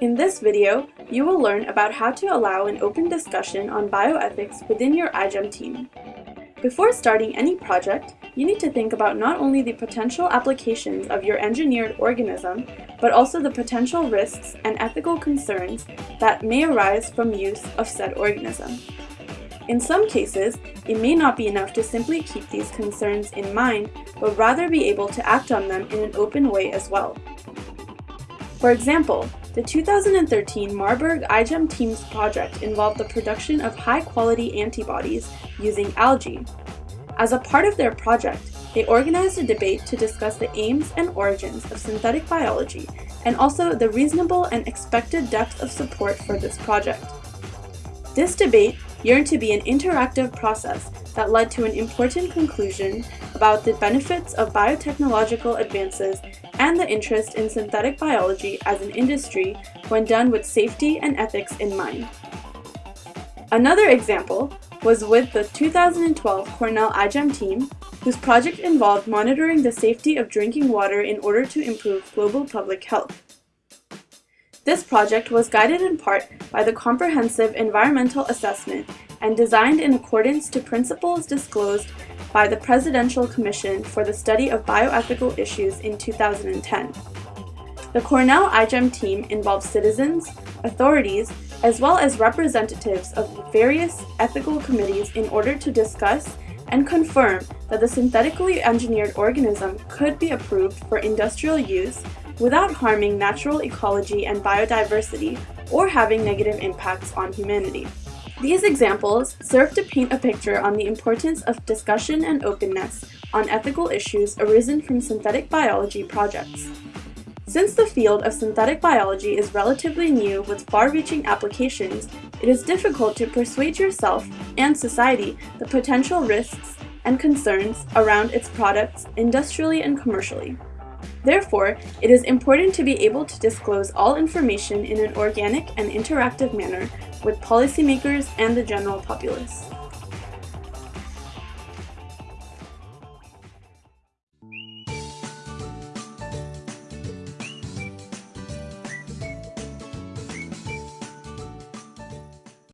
In this video, you will learn about how to allow an open discussion on bioethics within your iGEM team. Before starting any project, you need to think about not only the potential applications of your engineered organism, but also the potential risks and ethical concerns that may arise from use of said organism. In some cases, it may not be enough to simply keep these concerns in mind, but rather be able to act on them in an open way as well. For example, the 2013 Marburg iGEM Teams project involved the production of high-quality antibodies using algae. As a part of their project, they organized a debate to discuss the aims and origins of synthetic biology and also the reasonable and expected depth of support for this project. This debate yearned to be an interactive process that led to an important conclusion about the benefits of biotechnological advances and the interest in synthetic biology as an industry when done with safety and ethics in mind. Another example was with the 2012 Cornell iGEM team, whose project involved monitoring the safety of drinking water in order to improve global public health. This project was guided in part by the Comprehensive Environmental Assessment and designed in accordance to principles disclosed by the Presidential Commission for the Study of Bioethical Issues in 2010. The Cornell iGEM team involved citizens, authorities, as well as representatives of various ethical committees in order to discuss and confirm that the synthetically engineered organism could be approved for industrial use without harming natural ecology and biodiversity or having negative impacts on humanity. These examples serve to paint a picture on the importance of discussion and openness on ethical issues arisen from synthetic biology projects. Since the field of synthetic biology is relatively new with far-reaching applications, it is difficult to persuade yourself and society the potential risks and concerns around its products industrially and commercially. Therefore, it is important to be able to disclose all information in an organic and interactive manner with policymakers and the general populace.